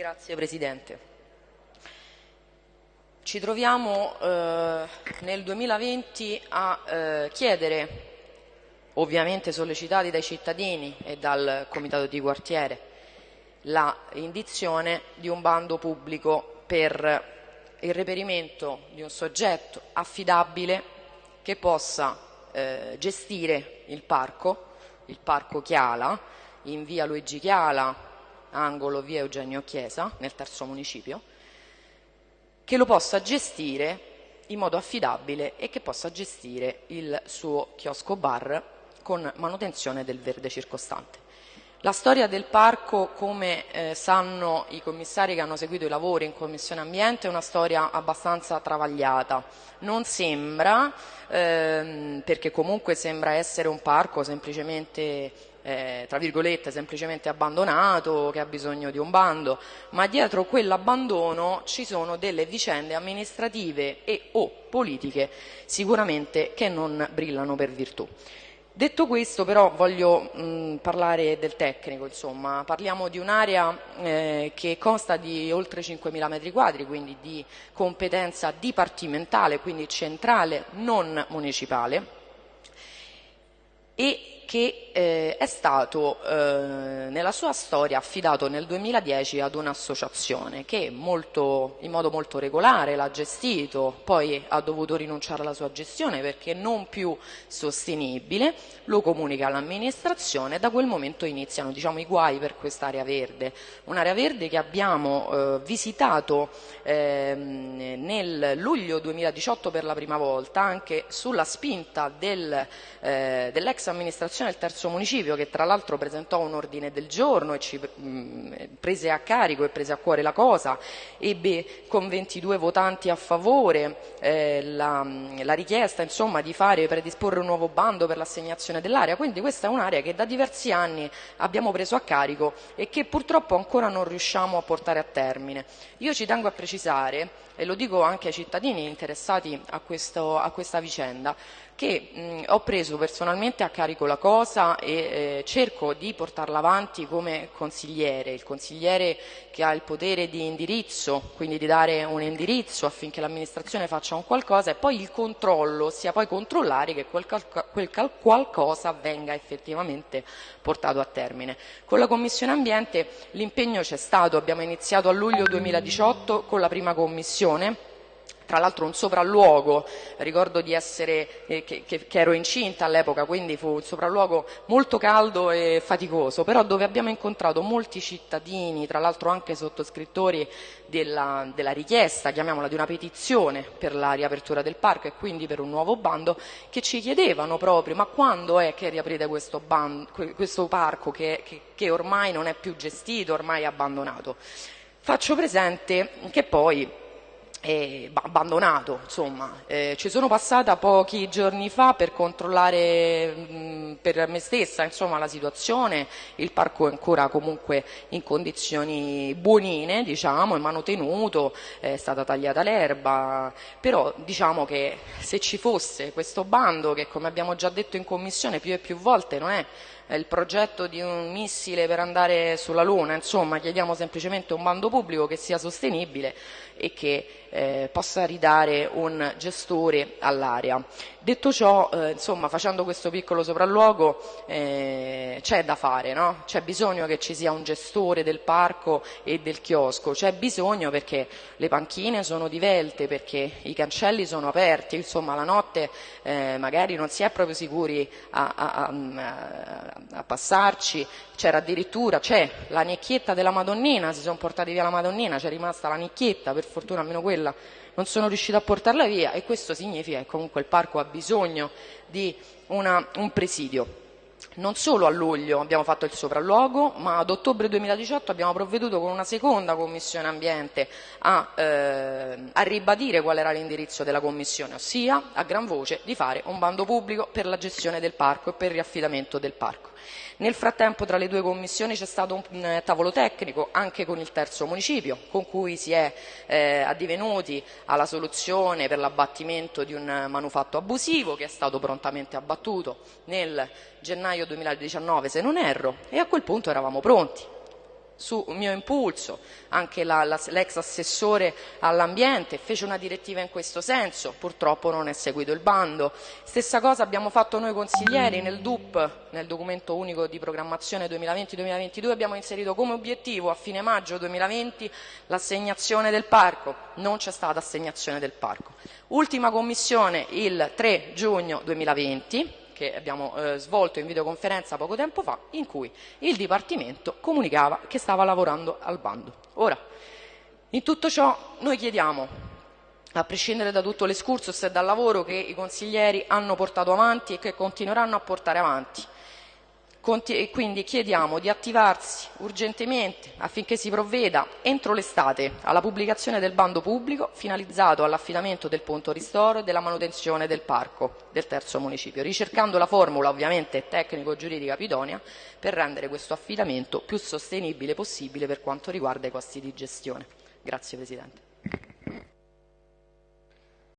Grazie Presidente. Ci troviamo eh, nel 2020 a eh, chiedere, ovviamente sollecitati dai cittadini e dal Comitato di quartiere, la indizione di un bando pubblico per il reperimento di un soggetto affidabile che possa eh, gestire il parco, il parco Chiala, in via Luigi Chiala, angolo via Eugenio Chiesa, nel terzo municipio, che lo possa gestire in modo affidabile e che possa gestire il suo chiosco bar con manutenzione del verde circostante. La storia del parco, come eh, sanno i commissari che hanno seguito i lavori in Commissione Ambiente, è una storia abbastanza travagliata. Non sembra, ehm, perché comunque sembra essere un parco semplicemente eh, tra virgolette semplicemente abbandonato, che ha bisogno di un bando, ma dietro quell'abbandono ci sono delle vicende amministrative e o politiche sicuramente che non brillano per virtù. Detto questo però voglio mh, parlare del tecnico, insomma. parliamo di un'area eh, che consta di oltre 5.000 metri quadri, quindi di competenza dipartimentale, quindi centrale, non municipale, e che eh, è stato eh, nella sua storia affidato nel 2010 ad un'associazione che molto, in modo molto regolare l'ha gestito, poi ha dovuto rinunciare alla sua gestione perché non più sostenibile, lo comunica all'amministrazione e da quel momento iniziano diciamo, i guai per quest'area verde, un'area verde che abbiamo eh, visitato ehm, nel luglio 2018 per la prima volta anche sulla spinta del, eh, dell'ex amministrazione amministrazione del terzo municipio che tra l'altro presentò un ordine del giorno e ci mh, prese a carico e prese a cuore la cosa, ebbe con 22 votanti a favore eh, la, la, richiesta insomma, di fare, predisporre un nuovo bando per l'assegnazione dell'area, quindi questa è un'area che da diversi anni abbiamo preso a carico e che purtroppo ancora non riusciamo a portare a termine. Io ci tengo a precisare, e lo dico anche ai cittadini interessati a, questo, a questa vicenda, che mh, ho preso personalmente a carico la cosa e eh, cerco di portarla avanti come consigliere, il consigliere che ha il potere di indirizzo, quindi di dare un indirizzo affinché l'amministrazione faccia un qualcosa e poi il controllo sia poi controllare che quel, quel qualcosa venga effettivamente portato a termine. Con la Commissione Ambiente l'impegno c'è stato, abbiamo iniziato a luglio 2018 con la prima commissione tra l'altro un sopralluogo, ricordo di essere, eh, che, che, che, ero incinta all'epoca, quindi fu un sopralluogo molto caldo e faticoso, però dove abbiamo incontrato molti cittadini, tra l'altro anche sottoscrittori della, della richiesta, chiamiamola di una petizione per la riapertura del parco e quindi per un nuovo bando, che ci chiedevano proprio ma quando è che riaprite questo, bando, questo parco che, che ormai non è più gestito, ormai è abbandonato. Faccio presente che poi abbandonato, insomma. Eh, ci sono passata pochi giorni fa per controllare mh, per me stessa insomma, la situazione, il parco è ancora comunque in condizioni buonine, diciamo, è manutenuto, è stata tagliata l'erba, però diciamo che se ci fosse questo bando che come abbiamo già detto in commissione più e più volte non è il progetto di un missile per andare sulla Luna, insomma chiediamo semplicemente un bando pubblico che sia sostenibile e che eh, possa ridare un gestore all'area. Detto ciò, eh, insomma, facendo questo piccolo sopralluogo, eh, c'è da fare, no? c'è bisogno che ci sia un gestore del parco e del chiosco, c'è bisogno perché le panchine sono divelte, perché i cancelli sono aperti, insomma la notte eh, magari non si è proprio sicuri a, a, a, a passarci, c'era addirittura, c'è la nicchietta della Madonnina, si sono portati via la Madonnina, c'è rimasta la nicchietta, per fortuna almeno quella non sono riuscita a portarla via e questo significa che comunque il parco ha bisogno di una, un presidio. Non solo a luglio abbiamo fatto il sopralluogo, ma ad ottobre 2018 abbiamo provveduto con una seconda commissione ambiente a, eh, a ribadire qual era l'indirizzo della commissione, ossia a gran voce di fare un bando pubblico per la gestione del parco e per il riaffidamento del parco. Nel frattempo tra le due commissioni c'è stato un eh, tavolo tecnico anche con il terzo municipio con cui si è eh, addivenuti alla soluzione per l'abbattimento di un manufatto abusivo che è stato prontamente abbattuto nel gennaio 2019 se non erro e a quel punto eravamo pronti su mio impulso, anche la, la, l'ex assessore all'ambiente fece una direttiva in questo senso, purtroppo non è seguito il bando. Stessa cosa abbiamo fatto noi consiglieri nel DUP, nel documento unico di programmazione 2020-2022, abbiamo inserito come obiettivo a fine maggio 2020 l'assegnazione del parco, non c'è stata assegnazione del parco. Ultima commissione il 3 giugno 2020, che abbiamo eh, svolto in videoconferenza poco tempo fa, in cui il Dipartimento comunicava che stava lavorando al bando. Ora, in tutto ciò noi chiediamo, a prescindere da tutto l'escursus e dal lavoro che i consiglieri hanno portato avanti e che continueranno a portare avanti, quindi chiediamo di attivarsi urgentemente affinché si provveda entro l'estate alla pubblicazione del bando pubblico finalizzato all'affidamento del punto ristoro e della manutenzione del parco del terzo municipio, ricercando la formula ovviamente tecnico-giuridica pidonia per rendere questo affidamento più sostenibile possibile per quanto riguarda i costi di gestione. Grazie Presidente.